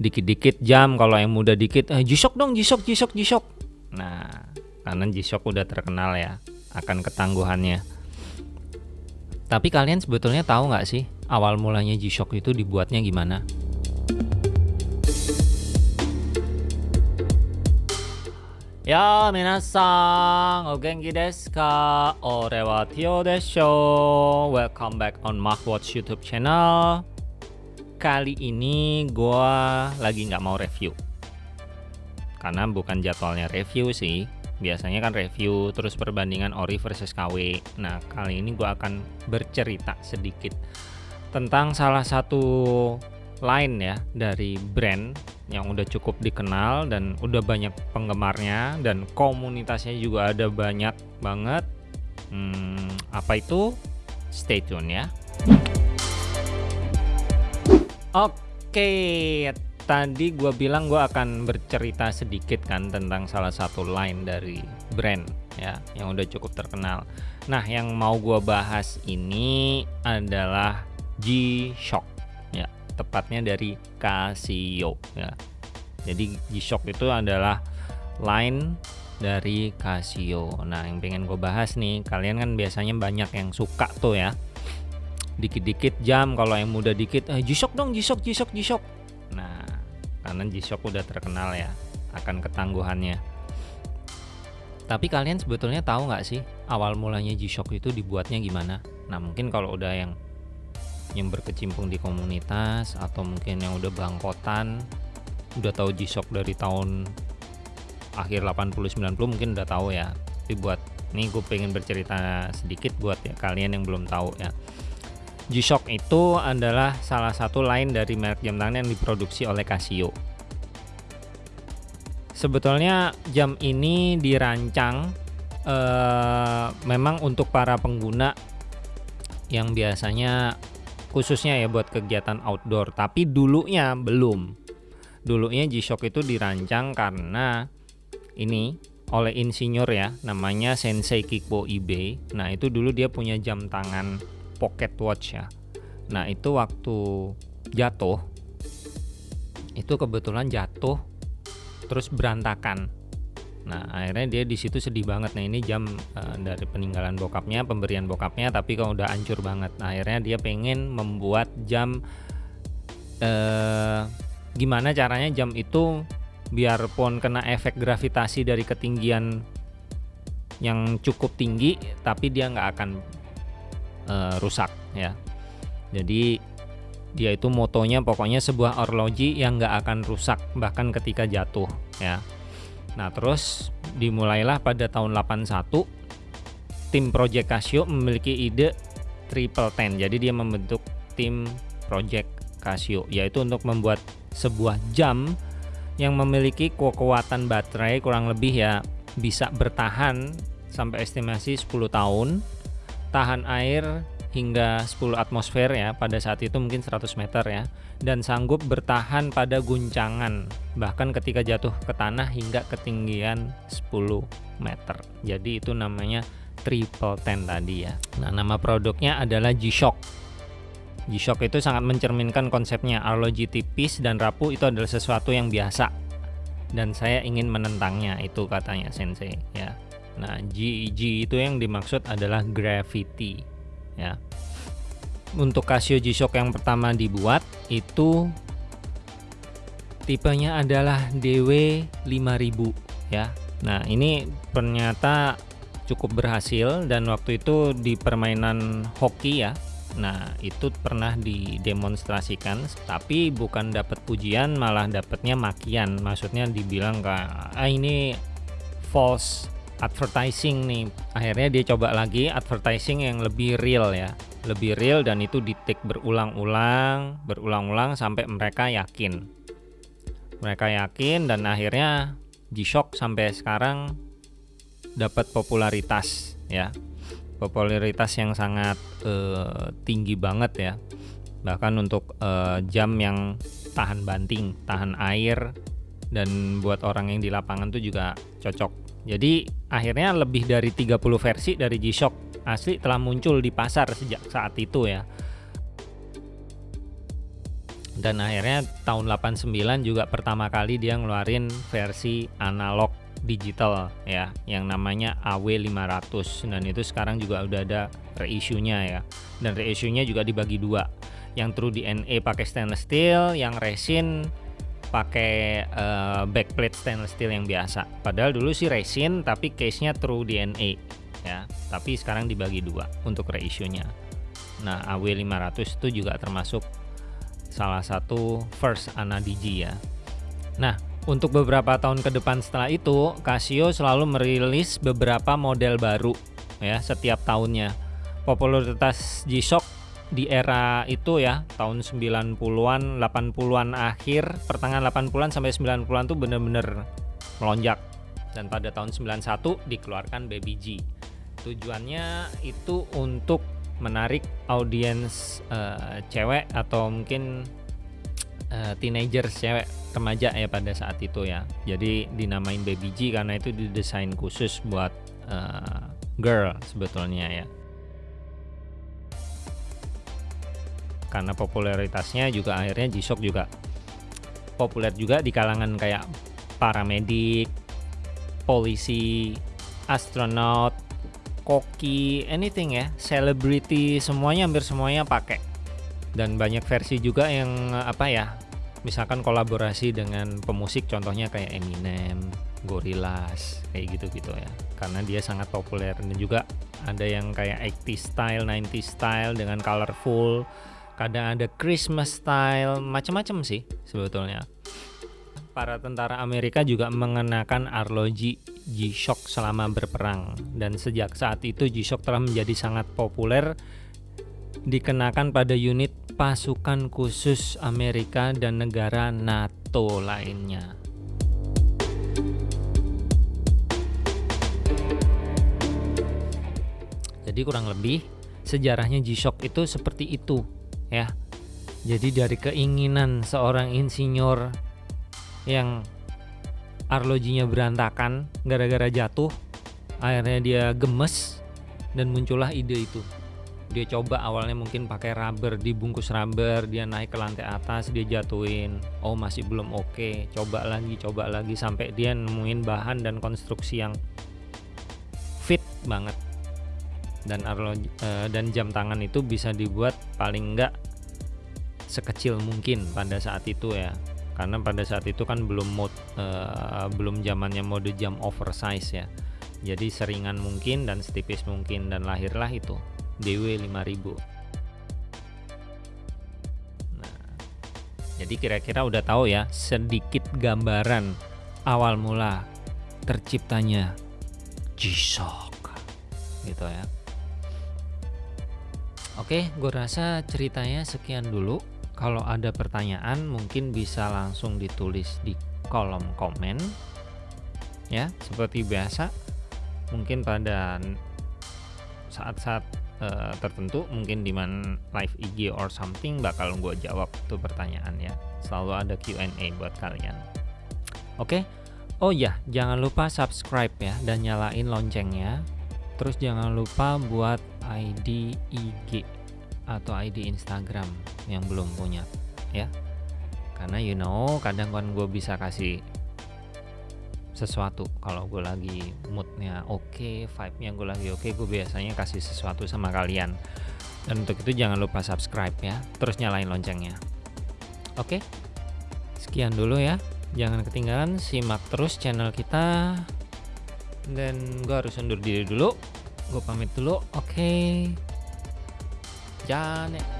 dikit-dikit jam kalau yang muda dikit eh, G-Shock dong G-Shock G-Shock G-Shock nah karena G-Shock udah terkenal ya akan ketangguhannya tapi kalian sebetulnya tahu nggak sih awal mulanya G-Shock itu dibuatnya gimana Ya, minasan, o genki desu ka? Ore wa Tio desho. Welcome back on Watch YouTube channel. Kali ini gua lagi nggak mau review. Karena bukan jadwalnya review sih. Biasanya kan review terus perbandingan ori versus KW. Nah, kali ini gua akan bercerita sedikit tentang salah satu line ya dari brand yang udah cukup dikenal dan udah banyak penggemarnya dan komunitasnya juga ada banyak banget hmm, apa itu stay tune ya oke tadi gue bilang gue akan bercerita sedikit kan tentang salah satu line dari brand ya yang udah cukup terkenal nah yang mau gue bahas ini adalah G-Shock tepatnya dari Casio ya. Jadi G-Shock itu adalah line dari Casio. Nah, yang pengen gue bahas nih, kalian kan biasanya banyak yang suka tuh ya. Dikit-dikit jam kalau yang muda dikit, eh, G-Shock dong, G-Shock, G-Shock. Nah, karena G-Shock udah terkenal ya akan ketangguhannya. Tapi kalian sebetulnya tahu nggak sih awal mulanya G-Shock itu dibuatnya gimana? Nah, mungkin kalau udah yang yang berkecimpung di komunitas atau mungkin yang udah bangkotan udah tahu G-Shock dari tahun akhir 80-90 mungkin udah tahu ya tapi buat ini gue pengen bercerita sedikit buat ya kalian yang belum tahu ya G-Shock itu adalah salah satu line dari merek jam tangan yang diproduksi oleh Casio. Sebetulnya jam ini dirancang eh, memang untuk para pengguna yang biasanya khususnya ya buat kegiatan outdoor tapi dulunya belum. Dulunya G-Shock itu dirancang karena ini oleh insinyur ya namanya Sensei Kikbo Ibe. Nah itu dulu dia punya jam tangan pocket watch ya nah itu waktu jatuh itu kebetulan jatuh terus berantakan Nah akhirnya dia di situ sedih banget. Nah ini jam uh, dari peninggalan bokapnya, pemberian bokapnya, tapi kalau udah hancur banget. Nah, akhirnya dia pengen membuat jam uh, gimana caranya jam itu biarpun kena efek gravitasi dari ketinggian yang cukup tinggi, tapi dia nggak akan uh, rusak ya. Jadi dia itu motonya pokoknya sebuah orloji yang nggak akan rusak bahkan ketika jatuh ya Nah, terus dimulailah pada tahun 81 tim Project Casio memiliki ide Triple Ten. Jadi dia membentuk tim Project Casio yaitu untuk membuat sebuah jam yang memiliki kekuatan baterai kurang lebih ya bisa bertahan sampai estimasi 10 tahun, tahan air hingga 10 atmosfer ya pada saat itu mungkin 100 meter ya dan sanggup bertahan pada guncangan bahkan ketika jatuh ke tanah hingga ketinggian 10 meter. Jadi itu namanya triple ten tadi ya. Nah nama produknya adalah G-Shock. G-Shock itu sangat mencerminkan konsepnya arloji tipis dan rapuh itu adalah sesuatu yang biasa. Dan saya ingin menentangnya itu katanya sensei ya nah G, G itu yang dimaksud adalah gravity ya. Untuk Casio G-Shock yang pertama dibuat itu tipenya adalah DW5000 ya. Nah ini ternyata cukup berhasil dan waktu itu di permainan hoki ya. Nah itu pernah didemonstrasikan tapi bukan dapat pujian malah dapatnya makian. Maksudnya dibilang ah ini false advertising nih. Akhirnya dia coba lagi advertising yang lebih real ya. Lebih real dan itu di take berulang-ulang berulang-ulang sampai mereka yakin. Mereka yakin dan akhirnya G-Shock sampai sekarang dapat popularitas ya. Popularitas yang sangat uh, tinggi banget ya. Bahkan untuk uh, jam yang tahan banting tahan air dan buat orang yang di lapangan tuh juga cocok jadi akhirnya lebih dari 30 versi dari G-Shock asli telah muncul di pasar sejak saat itu ya. dan akhirnya tahun 89 juga pertama kali dia ngeluarin versi analog digital ya yang namanya AW500 dan itu sekarang juga udah ada reissue-nya ya. Dan reissue-nya juga dibagi dua. Yang true DNA pakai stainless steel yang resin pakai uh, backplate stainless steel yang biasa. Padahal dulu sih resin tapi case-nya true DNA ya. Tapi sekarang dibagi dua untuk reissue-nya nah AW500 itu juga termasuk salah satu first Ana Digi ya. Nah untuk beberapa tahun ke depan setelah itu Casio selalu merilis beberapa model baru ya setiap tahunnya. Popularitas G-Shock di era itu ya tahun 90-an 80-an akhir pertengahan 80-an sampai 90-an tuh bener-bener melonjak. Dan pada tahun 91 dikeluarkan Baby G. Tujuannya itu untuk menarik audiens uh, cewek atau mungkin uh, teenager cewek remaja ya pada saat itu ya. Jadi dinamain Baby G karena itu didesain khusus buat uh, girl sebetulnya ya karena popularitasnya juga akhirnya G-Shock juga populer juga di kalangan kayak paramedik polisi astronot koki anything ya celebrity semuanya hampir semuanya pakai. Dan banyak versi juga yang apa ya misalkan kolaborasi dengan pemusik contohnya kayak Eminem Gorillaz kayak gitu-gitu ya. Karena dia sangat populer. Dan juga ada yang kayak 80 style 90 style dengan colorful kadang ada Christmas style macam-macam sih sebetulnya. Para tentara Amerika juga mengenakan arloji G-Shock selama berperang. Dan sejak saat itu G-Shock telah menjadi sangat populer dikenakan pada unit pasukan khusus Amerika dan negara NATO lainnya. Jadi kurang lebih sejarahnya G-Shock itu seperti itu ya. Jadi dari keinginan seorang insinyur yang arlojinya berantakan gara-gara jatuh akhirnya dia gemes dan muncullah ide itu dia coba awalnya mungkin pakai rubber dibungkus rubber dia naik ke lantai atas dia jatuhin oh masih belum oke okay. coba lagi coba lagi sampai dia nemuin bahan dan konstruksi yang fit banget dan arloji uh, dan jam tangan itu bisa dibuat paling enggak sekecil mungkin pada saat itu ya. Karena pada saat itu kan belum mode uh, belum zamannya mode jam oversize ya. Jadi seringan mungkin dan setipis mungkin dan lahirlah itu DW 5000 nah jadi kira-kira udah tahu ya sedikit gambaran awal mula terciptanya G-Shock gitu ya Oke, gue rasa ceritanya sekian dulu. Kalau ada pertanyaan mungkin bisa langsung ditulis di kolom komen. Ya seperti biasa mungkin pada saat-saat uh, tertentu mungkin di mana live IG or something bakal gue jawab tuh pertanyaan ya. Selalu ada Q&A buat kalian. Oke? Oh ya jangan lupa subscribe ya dan nyalain loncengnya terus jangan lupa buat ID IG atau ID Instagram yang belum punya ya. Karena you know kadang kan gue bisa kasih sesuatu. Kalau gue lagi moodnya oke okay, vibe nya gue lagi oke okay, gue biasanya kasih sesuatu sama kalian. Dan untuk itu jangan lupa subscribe ya. Terus nyalain loncengnya. Oke? Okay? sekian dulu ya. Jangan ketinggalan simak terus channel kita dan gue harus undur diri dulu. Gue pamit dulu. Oke. Okay. Janet